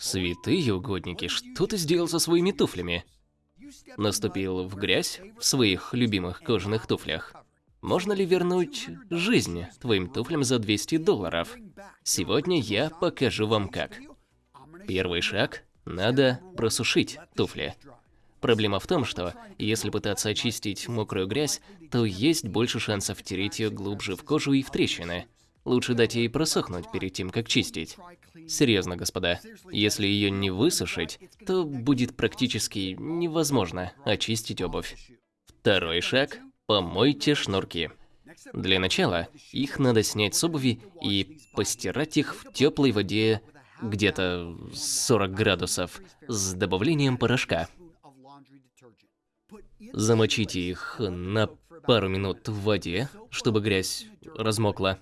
Святые угодники, что ты сделал со своими туфлями? Наступил в грязь в своих любимых кожаных туфлях. Можно ли вернуть жизнь твоим туфлям за 200 долларов? Сегодня я покажу вам как. Первый шаг – надо просушить туфли. Проблема в том, что если пытаться очистить мокрую грязь, то есть больше шансов втереть ее глубже в кожу и в трещины. Лучше дать ей просохнуть перед тем, как чистить. Серьезно, господа, если ее не высушить, то будет практически невозможно очистить обувь. Второй шаг – помойте шнурки. Для начала их надо снять с обуви и постирать их в теплой воде где-то 40 градусов с добавлением порошка. Замочите их на пару минут в воде, чтобы грязь размокла.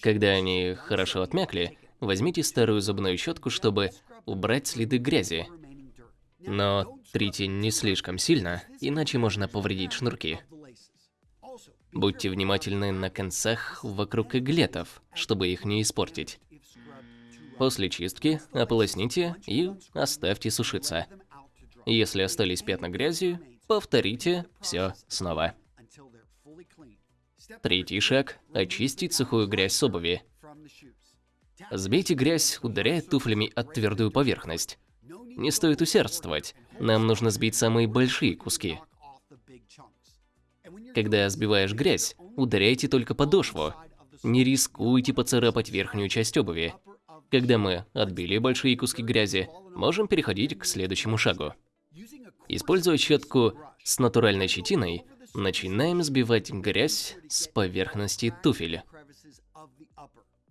Когда они хорошо отмякли, возьмите старую зубную щетку, чтобы убрать следы грязи. Но трите не слишком сильно, иначе можно повредить шнурки. Будьте внимательны на концах вокруг иглетов, чтобы их не испортить. После чистки ополосните и оставьте сушиться. Если остались пятна грязи, повторите все снова. Третий шаг – очистить сухую грязь с обуви. Сбейте грязь, ударяя туфлями от твердую поверхность. Не стоит усердствовать, нам нужно сбить самые большие куски. Когда сбиваешь грязь, ударяйте только подошву. Не рискуйте поцарапать верхнюю часть обуви. Когда мы отбили большие куски грязи, можем переходить к следующему шагу. Используя щетку с натуральной щетиной, начинаем сбивать грязь с поверхности туфеля.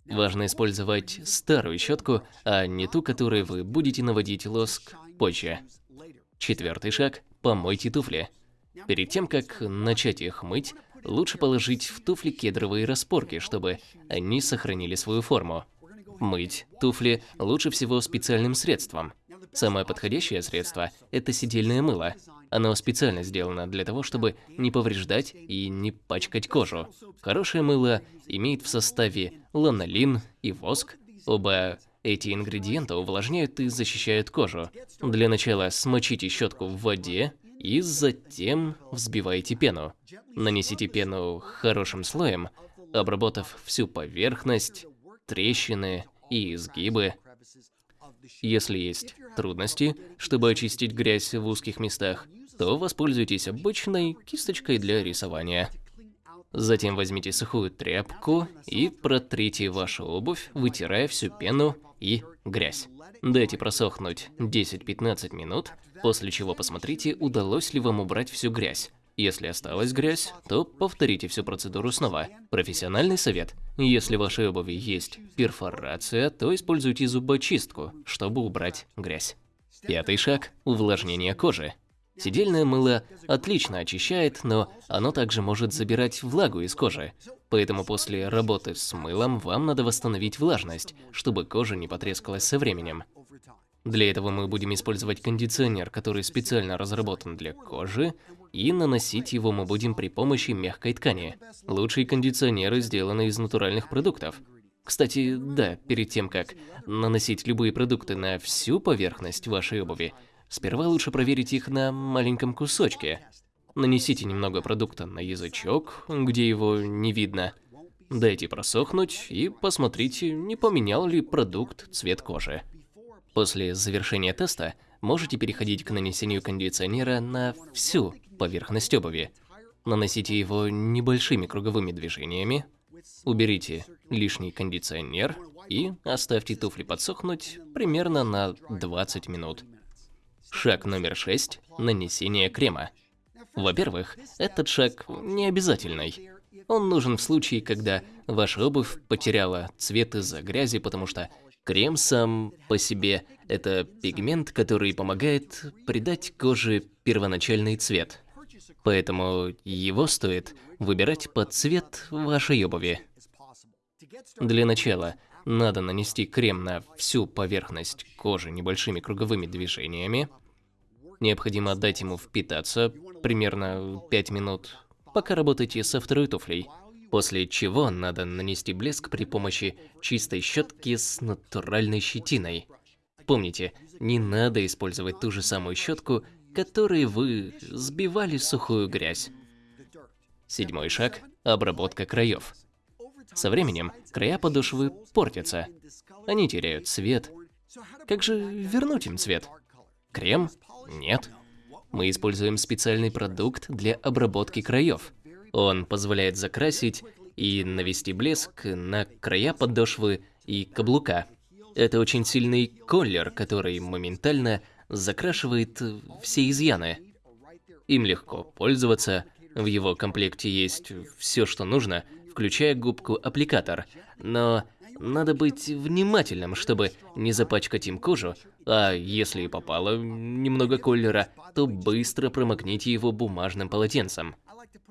Важно использовать старую щетку, а не ту, которой вы будете наводить лоск позже. Четвертый шаг – помойте туфли. Перед тем, как начать их мыть, лучше положить в туфли кедровые распорки, чтобы они сохранили свою форму. Мыть туфли лучше всего специальным средством. Самое подходящее средство – это сидельное мыло. Оно специально сделано для того, чтобы не повреждать и не пачкать кожу. Хорошее мыло имеет в составе ланолин и воск. Оба эти ингредиента увлажняют и защищают кожу. Для начала смочите щетку в воде и затем взбивайте пену. Нанесите пену хорошим слоем, обработав всю поверхность, трещины и изгибы. Если есть трудности, чтобы очистить грязь в узких местах, то воспользуйтесь обычной кисточкой для рисования. Затем возьмите сухую тряпку и протрите вашу обувь, вытирая всю пену и грязь. Дайте просохнуть 10-15 минут, после чего посмотрите, удалось ли вам убрать всю грязь. Если осталась грязь, то повторите всю процедуру снова. Профессиональный совет. Если в вашей обуви есть перфорация, то используйте зубочистку, чтобы убрать грязь. Пятый шаг – увлажнение кожи. Сидельное мыло отлично очищает, но оно также может забирать влагу из кожи. Поэтому после работы с мылом вам надо восстановить влажность, чтобы кожа не потрескалась со временем. Для этого мы будем использовать кондиционер, который специально разработан для кожи, и наносить его мы будем при помощи мягкой ткани. Лучшие кондиционеры сделаны из натуральных продуктов. Кстати, да, перед тем как наносить любые продукты на всю поверхность вашей обуви, сперва лучше проверить их на маленьком кусочке. Нанесите немного продукта на язычок, где его не видно. Дайте просохнуть и посмотрите, не поменял ли продукт цвет кожи. После завершения теста можете переходить к нанесению кондиционера на всю поверхность обуви. Наносите его небольшими круговыми движениями, уберите лишний кондиционер и оставьте туфли подсохнуть примерно на 20 минут. Шаг номер 6 – нанесение крема. Во-первых, этот шаг не обязательный. Он нужен в случае, когда ваша обувь потеряла цвет из-за грязи, потому что Крем сам по себе – это пигмент, который помогает придать коже первоначальный цвет. Поэтому его стоит выбирать под цвет вашей обуви. Для начала надо нанести крем на всю поверхность кожи небольшими круговыми движениями. Необходимо дать ему впитаться примерно 5 минут, пока работаете со второй туфлей. После чего надо нанести блеск при помощи чистой щетки с натуральной щетиной. Помните, не надо использовать ту же самую щетку, которой вы сбивали сухую грязь. Седьмой шаг – обработка краев. Со временем края подошвы портятся. Они теряют цвет. Как же вернуть им цвет? Крем? Нет. Мы используем специальный продукт для обработки краев. Он позволяет закрасить и навести блеск на края подошвы и каблука. Это очень сильный колер, который моментально закрашивает все изъяны. Им легко пользоваться, в его комплекте есть все, что нужно, включая губку-аппликатор, но надо быть внимательным, чтобы не запачкать им кожу, а если и попало немного колера, то быстро промокните его бумажным полотенцем.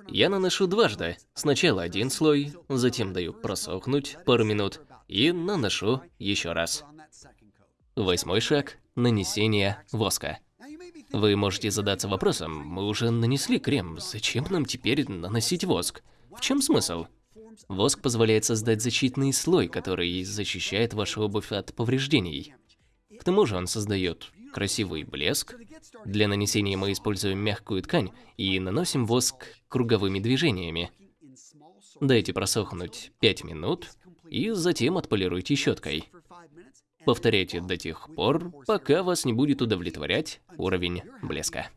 Я наношу дважды. Сначала один слой, затем даю просохнуть пару минут и наношу еще раз. Восьмой шаг – нанесение воска. Вы можете задаться вопросом, мы уже нанесли крем, зачем нам теперь наносить воск? В чем смысл? Воск позволяет создать защитный слой, который защищает вашу обувь от повреждений. К тому же он создает красивый блеск. Для нанесения мы используем мягкую ткань и наносим воск круговыми движениями. Дайте просохнуть 5 минут и затем отполируйте щеткой. Повторяйте до тех пор, пока вас не будет удовлетворять уровень блеска.